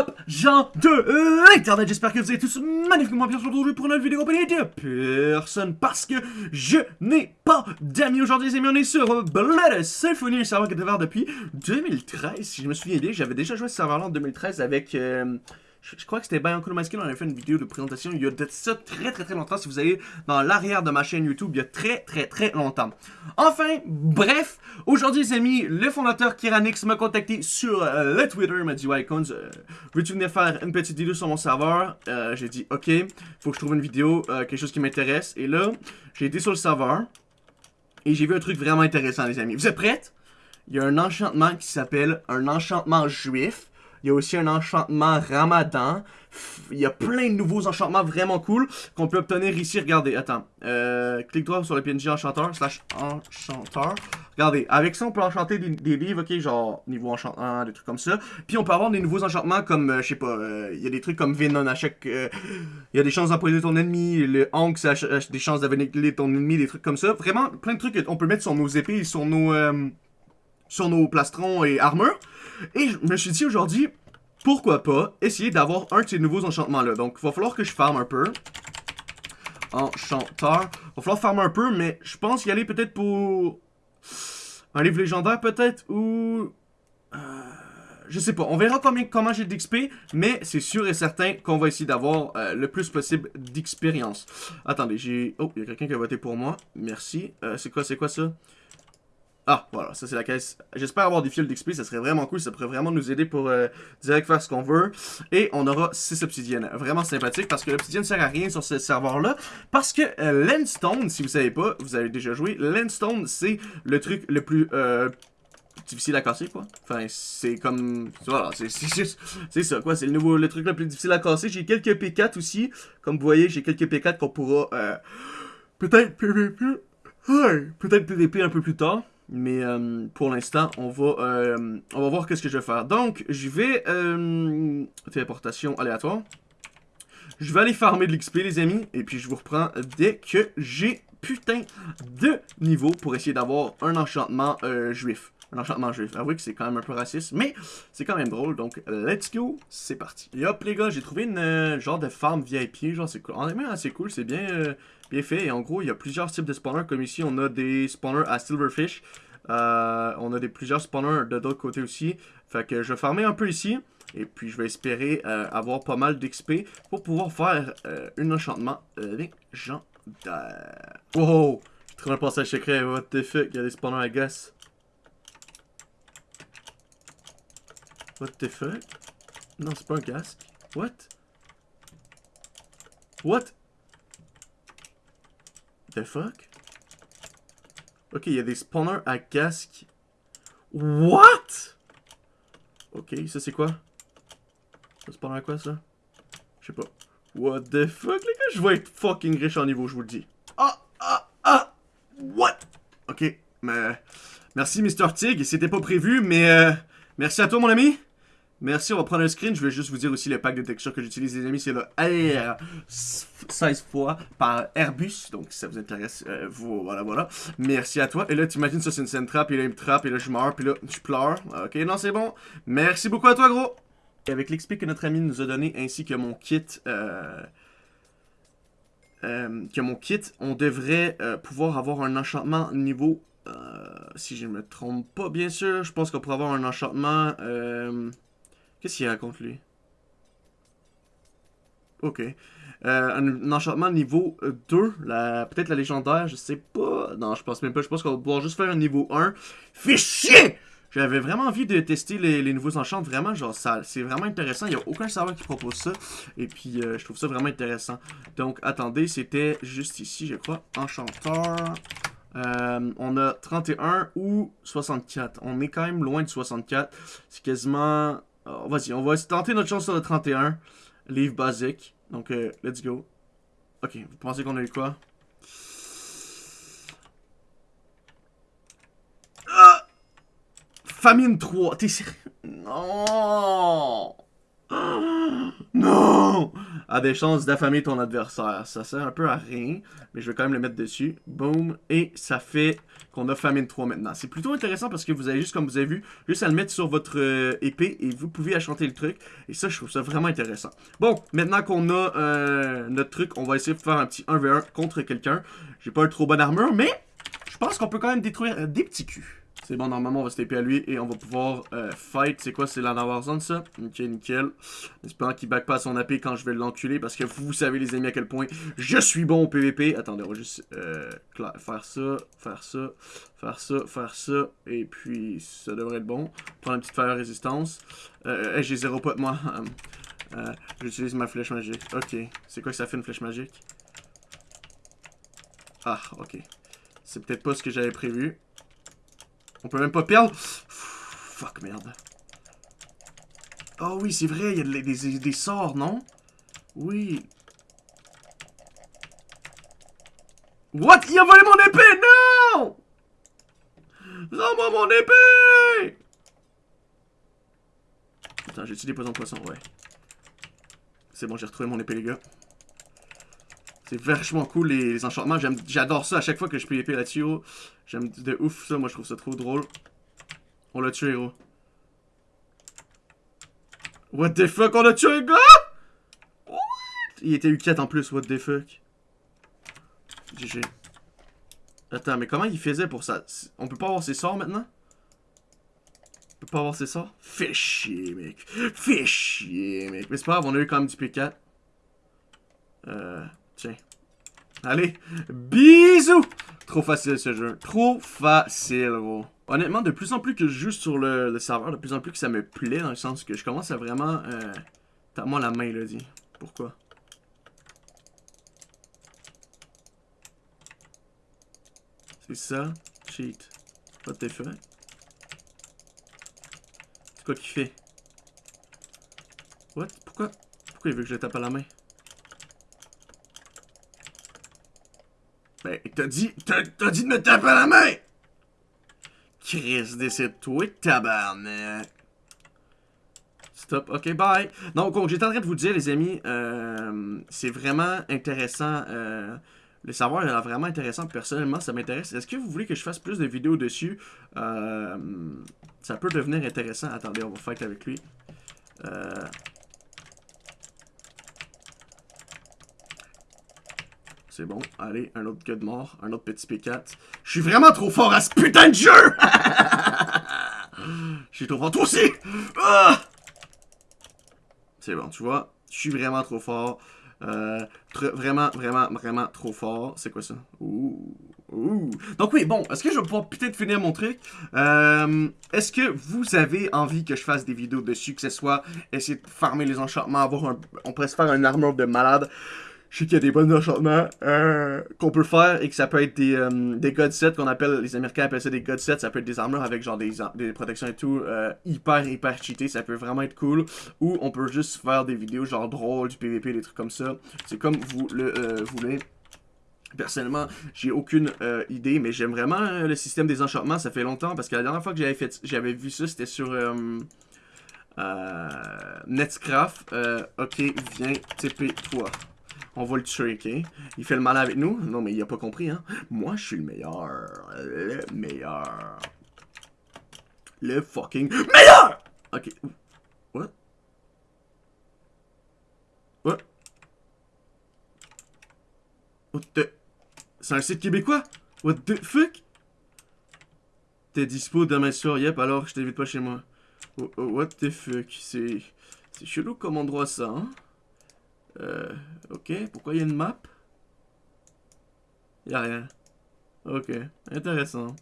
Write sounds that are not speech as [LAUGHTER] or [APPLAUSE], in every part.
up, gens de l'internet? J'espère que vous êtes tous magnifiquement bien aujourd'hui pour notre vidéo compagnie de personne parce que je n'ai pas d'amis aujourd'hui, les amis. On est sur Blood Symphony, un serveur qui est depuis 2013. Si je me souviens bien, j'avais déjà joué ce serveur-là en 2013 avec... euh, je, crois que c'était Bianco Maskin, on avait fait une vidéo de présentation il y a de ça très très très longtemps. Si vous allez dans l'arrière de ma chaîne YouTube, il y a très très très longtemps. Enfin, bref, aujourd'hui les amis, le fondateur Kiranix m'a contacté sur euh, le Twitter, il m'a dit Icons, euh, veux-tu venir faire une petite vidéo sur mon serveur? Euh, J'ai dit ok, faut que je trouve une vidéo, euh, quelque chose qui m'intéresse. Et là, j'ai été sur le serveur et j'ai vu un truc vraiment intéressant les amis. Vous êtes prêts? Il y a un enchantement qui s'appelle un enchantement juif. Il y a aussi un enchantement ramadan. Il y a plein de nouveaux enchantements vraiment cool qu'on peut obtenir ici. Regardez, attends. Euh, clique droit sur le PNJ enchanteur slash. Regardez, avec ça on peut enchanter des, livres, ok, genre niveau enchantement, des trucs comme ça. Puis on peut avoir des nouveaux enchantements comme, euh, je sais pas, euh, il y a des trucs comme Venom à chaque... Il y a des chances d'empoisonner ton ennemi, le Hank a des chances d'avaler ton ennemi, des trucs comme ça. Vraiment, plein de trucs qu'on peut mettre sur nos épées et sur nos... sur nos plastrons et armures. Et je me suis dit aujourd'hui, pourquoi pas essayer d'avoir un de ces nouveaux enchantements-là. Donc, il va falloir que je farme un peu. Enchanteur. Il va falloir farmer un peu, mais je pense y aller peut-être pour... Un livre légendaire peut-être, ou... euh, Je sais pas, on verra combien, comment j'ai d'XP, mais c'est sûr et certain qu'on va essayer d'avoir euh, le plus possible d'expérience. Attendez, j'ai... Oh, il y a quelqu'un qui a voté pour moi. Merci. Euh, c'est quoi, c'est quoi ça? Ah, voilà, ça c'est la caisse. J'espère avoir des fils d'XP, ça serait vraiment cool, ça pourrait vraiment nous aider pour euh, direct faire ce qu'on veut. Et on aura 6 obsidiennes. Vraiment sympathique parce que l'obsidienne sert à rien sur ce serveur-là. Parce que euh, Landstone, si vous savez pas, vous avez déjà joué, Landstone c'est le truc le plus euh, difficile à casser quoi. Enfin, c'est comme... Voilà, [LAUGHS] c'est juste- c'est ça quoi, c'est le nouveau le truc le plus difficile à casser. J'ai quelques P4 aussi, comme vous voyez, j'ai quelques P4 qu'on pourra euh, peut-être PVP, peut-être PVP un peu plus tard. Mais euh, pour l'instant, on va euh, voir qu'est-ce que je vais faire. Donc, je vais euh, téléportation aléatoire. Je vais aller farmer de l'XP, les amis, et puis je vous reprends dès que j'ai putain de niveau pour essayer d'avoir un enchantement euh, juif. Un enchantement juif. Avouez que c'est quand même un peu raciste, mais c'est quand même drôle. Donc, let's go, c'est parti. Et hop, les gars, j'ai trouvé une euh, genre de farm VIP, genre c'est cool. En même assez cool, c'est bien, euh, bien fait. Et en gros, il y a plusieurs types de spawners, comme ici, on a des spawners à Silverfish. Euh, on a des plusieurs spawners de d'autres côtés aussi. Fait que je vais farmer un peu ici. Et puis je vais espérer avoir pas mal d'XP pour pouvoir faire un enchantement légendaire. Wow! J'ai trouvé un passage secret, what the fuck, il y a des spawners à gas. What the fuck? Non, c'est pas un casque. What? What? The fuck? Ok, il y a des spawners à casque. What? Ok, ça c'est quoi? Ça spawner à quoi ça? Je sais pas. What the fuck, les gars? Je vais être fucking riche en niveau, je vous le dis. Ah, ah, ah! What? Ok, mais... Merci, Mr. Tig. C'était pas prévu, mais... euh, merci à toi, mon ami. Merci, on va prendre un screen. Je vais juste vous dire aussi le pack de textures que j'utilise, les amis. C'est le R 16 fois par Airbus. Donc, si ça vous intéresse, euh, vous, voilà, voilà. Merci à toi. Et là, t'imagines, ça, c'est une scène trap. Et là, il me trappe. Et là, je meurs. Puis là, je pleure. Ok, non, c'est bon. Merci beaucoup à toi, gros. Et avec l'XP que notre ami nous a donné, ainsi que mon kit... Euh, euh, que mon kit, on devrait euh, pouvoir avoir un enchantement niveau... si je ne me trompe pas, bien sûr. Je pense qu'on pourrait avoir un enchantement... euh, Qu'est-ce qu'il raconte, lui? Ok. Euh, un, enchantement niveau euh, 2, la, peut-être la légendaire, je sais pas. Non, je pense même pas. Je pense qu'on va pouvoir juste faire un niveau 1. Fais chier! J'avais vraiment envie de tester les, nouveaux enchants. Vraiment, genre, c'est vraiment intéressant. Il n'y a aucun serveur qui propose ça. Et puis, euh, je trouve ça vraiment intéressant. Donc, attendez, c'était juste ici, je crois. Enchanteur. Euh, on a 31 ou 64. On est quand même loin de 64. C'est quasiment... Vas-y, on va tenter notre chance sur le 31. Livre basique. Donc, euh, let's go. Ok, vous pensez qu'on a eu quoi? Ah! Famine 3. T'es sérieux? Non! Non! A des chances d'affamer ton adversaire. Ça sert un peu à rien, mais je vais quand même le mettre dessus. Boom. Et ça fait qu'on a famine 3 maintenant. C'est plutôt intéressant parce que vous avez juste, comme vous avez vu, juste à le mettre sur votre euh, épée et vous pouvez achanter le truc. Et ça, je trouve ça vraiment intéressant. Bon, maintenant qu'on a euh, notre truc, on va essayer de faire un petit 1v1 contre quelqu'un. J'ai pas un trop bonne armure, mais je pense qu'on peut quand même détruire euh, des petits culs. C'est bon, normalement, on va se taper à lui et on va pouvoir euh, fight. C'est quoi, c'est la Warzone, ça? Ok, nickel. Espérant qu'il back pas son AP quand je vais l'enculer parce que vous savez, les amis, à quel point je suis bon au PVP. Attendez, on va juste euh, faire ça, faire ça, faire ça, faire ça. Et puis, ça devrait être bon. Prendre une petite fire résistance. Euh, J'ai zéro pot moi. [LAUGHS] Euh, J'utilise ma flèche magique. Ok. C'est quoi que ça fait une flèche magique? Ah, ok. C'est peut-être pas ce que j'avais prévu. On peut même pas perdre. Fuck, merde. Oh oui, c'est vrai, il y a des, sorts, non? Oui. What? Il a volé mon épée! Non! Rends-moi mon épée! Attends, j'ai utilisé poison poisson, ouais. C'est bon, j'ai retrouvé mon épée, les gars. C'est vachement cool, les, enchantements. J'adore ça à chaque fois que je peux là-dessus, J'aime de ouf ça, moi je trouve ça trop drôle. On l'a tué, héros. What the fuck, on a tué gars? What? Il était U4 en plus, what the fuck. GG. Attends, mais comment il faisait pour ça? On peut pas avoir ses sorts maintenant? On peut pas avoir ses sorts? Fais chier, mec. Fais chier, mec. Mais c'est pas grave, on a eu quand même du P4. Euh... Allez, bisous! Trop facile ce jeu. Trop facile, gros. Honnêtement, de plus en plus que je joue sur le, serveur, de plus en plus que ça me plaît, dans le sens que je commence à vraiment... Euh, T'as moi la main, là, dit. Pourquoi? C'est ça? Cheat. What the fuck? C'est quoi qu'il fait? What? Pourquoi? Pourquoi il veut que je le tape à la main? T'as dit, t'as dit de me taper la main! Chris, décide-toi, tabarnak. Stop, ok, bye. Donc, j'étais en train de vous dire, les amis, euh, c'est vraiment intéressant. Euh, le savoir est vraiment intéressant. Personnellement, ça m'intéresse. Est-ce que vous voulez que je fasse plus de vidéos dessus? Euh, ça peut devenir intéressant. Attendez, on va fight avec lui. C'est bon. Allez, un autre gars de mort. Un autre petit P4. Je suis vraiment trop fort à ce putain de jeu! [LAUGHS] Je suis trop fort. Toi aussi! Ah! C'est bon, tu vois. Je suis vraiment trop fort. Euh, vraiment, vraiment, vraiment trop fort. C'est quoi ça? Ouh. Ouh. Donc oui, bon, est-ce que je vais pouvoir peut-être finir mon truc? Euh, est-ce que vous avez envie que je fasse des vidéos dessus, que ce soit essayer de farmer les enchantements, avoir un... On pourrait se faire une armure de malade? Je sais qu'il y a des bonnes enchantements euh, qu'on peut faire et que ça peut être des, euh, des god sets qu'on appelle, les Américains appellent ça des god sets, ça peut être des armures avec genre des, des protections et tout, euh, hyper hyper cheaté, ça peut vraiment être cool. Ou on peut juste faire des vidéos genre drôles, du PVP, des trucs comme ça. C'est comme vous le euh, voulez. Personnellement, j'ai aucune idée, mais j'aime vraiment le système des enchantements. Ça fait longtemps parce que la dernière fois que j'avais vu ça, c'était sur euh, Netscraft. ok, viens, TP toi. On va le ok? Il fait le mal avec nous? Non, mais il a pas compris, hein? Moi, je suis le meilleur. Le meilleur. Le fucking meilleur! Ok. What? What? What the... C'est un site québécois? What the fuck? T'es dispo demain soir, yep, alors je t'invite pas chez moi. What the fuck? C'est... C'est chelou comme endroit ça, hein? Euh, ok, pourquoi il y a une map? Il a rien. Ok, intéressant.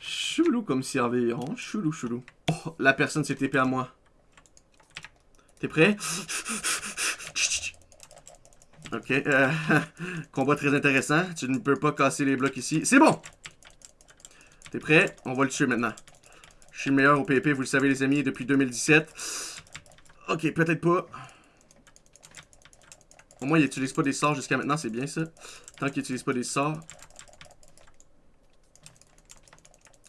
Chelou comme surveillant, chelou chelou. Oh, la personne s'est TP à moi. T'es prêt? Ok, euh, [LAUGHS] combat très intéressant. Tu ne peux pas casser les blocs ici. C'est bon T'es prêt? On va le tuer maintenant. Je suis le meilleur au PvP, vous le savez les amis, depuis 2017. Ok, peut-être pas. Au moins, il n'utilise pas des sorts jusqu'à maintenant, c'est bien ça. Tant qu'il n'utilise pas des sorts.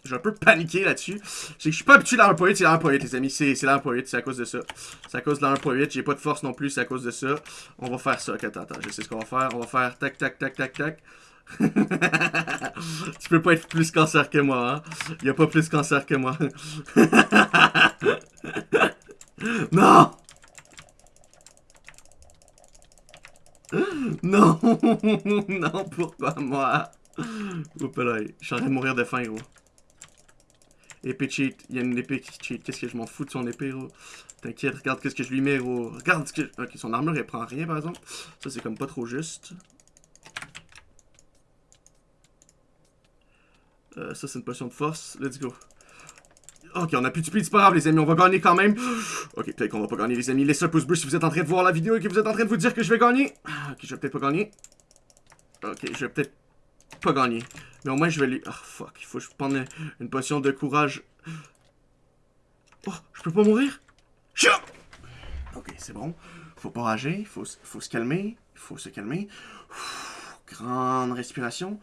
J'ai un peu paniqué là-dessus. C'est que je suis pas habitué à point 8, c'est point 8, les amis. C'est point 8, c'est à cause de ça. C'est à cause de point 8. J'ai pas de force non plus, c'est à cause de ça. On va faire ça. Ok, attends, attends, je sais ce qu'on va faire. On va faire tac, tac, tac, tac, tac. [LAUGHS] tu peux pas être plus cancer que moi, hein. Y a pas plus cancer que moi. [LAUGHS] non! Non! [LAUGHS] non, pourquoi moi? Oups là, je suis en train de mourir de faim, gros. Épée cheat, il y a une épée qui cheat. Qu'est-ce que je m'en fous de son épée, gros? T'inquiète, regarde qu'est-ce que je lui mets, gros. Regarde ce que... Ok, son armure, elle prend rien, par exemple. Ça, c'est comme pas trop juste. Euh, ça, c'est une potion de force. Let's go. Ok, on a plus de speed, c'est les amis, on va gagner quand même. Ok, peut-être qu'on va pas gagner les amis. Laissez un pouce bleu si vous êtes en train de voir la vidéo et que vous êtes en train de vous dire que je vais gagner. Ok, je vais peut-être pas gagner. Ok, je vais peut-être pas gagner. Mais au moins je vais lui... Oh fuck, il faut que je prenne une potion de courage. Oh, je peux pas mourir? Ok, c'est bon. Faut pas rager, faut, faut se calmer. Faut se calmer. grande respiration.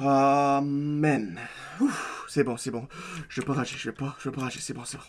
Amen. C'est bon, c'est bon. Je vais pas rager, je vais pas, je vais pas rager, c'est bon, c'est bon.